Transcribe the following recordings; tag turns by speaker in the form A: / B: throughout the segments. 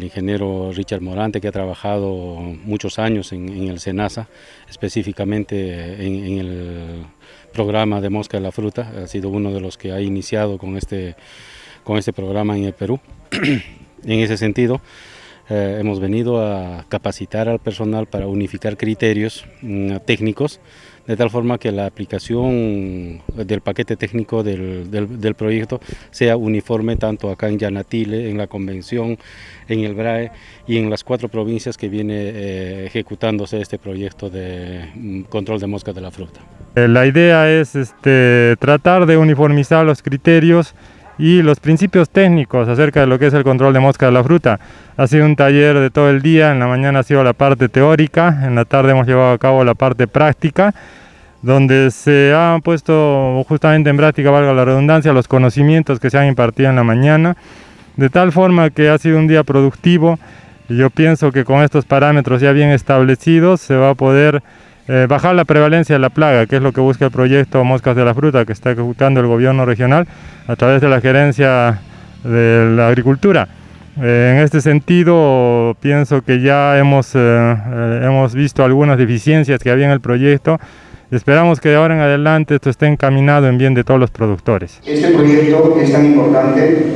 A: ingeniero Richard Morante, que ha trabajado muchos años en, el SENASA, específicamente en, el programa de mosca de la fruta, ha sido uno de los que ha iniciado con este, con este programa en el Perú. en ese sentido, eh, hemos venido a capacitar al personal para unificar criterios mm, técnicos de tal forma que la aplicación del paquete técnico del, del, proyecto sea uniforme tanto acá en Yanatile, en la convención, en el BRAE y en las cuatro provincias que viene eh, ejecutándose este proyecto de mm, control de moscas de la fruta.
B: Eh, la idea es este, tratar de uniformizar los criterios y los principios técnicos acerca de lo que es el control de mosca de la fruta. Ha sido un taller de todo el día, en la mañana ha sido la parte teórica, en la tarde hemos llevado a cabo la parte práctica, donde se han puesto justamente en práctica, valga la redundancia, los conocimientos que se han impartido en la mañana, de tal forma que ha sido un día productivo. y Yo pienso que con estos parámetros ya bien establecidos se va a poder eh, bajar la prevalencia de la plaga, que es lo que busca el proyecto Moscas de la Fruta que está ejecutando el gobierno regional a través de la gerencia de la agricultura. Eh, en este sentido, pienso que ya hemos, eh, hemos visto algunas deficiencias que había en el proyecto. Esperamos que de ahora en adelante esto esté encaminado en bien de todos los productores.
C: Este proyecto es tan importante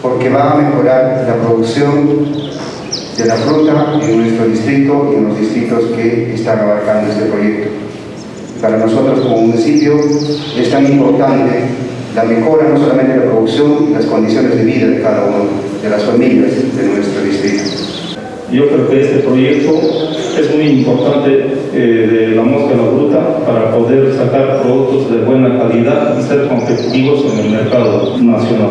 C: porque va a mejorar la producción de la fruta en nuestro distrito y en los distritos que están abarcando este proyecto. Para nosotros como municipio es tan importante la mejora no solamente de la producción, las condiciones de vida de cada uno de las familias de nuestro distrito.
D: Yo creo que este proyecto es muy importante eh, de la mosca de la fruta para poder sacar productos de buena calidad y ser competitivos en el mercado nacional.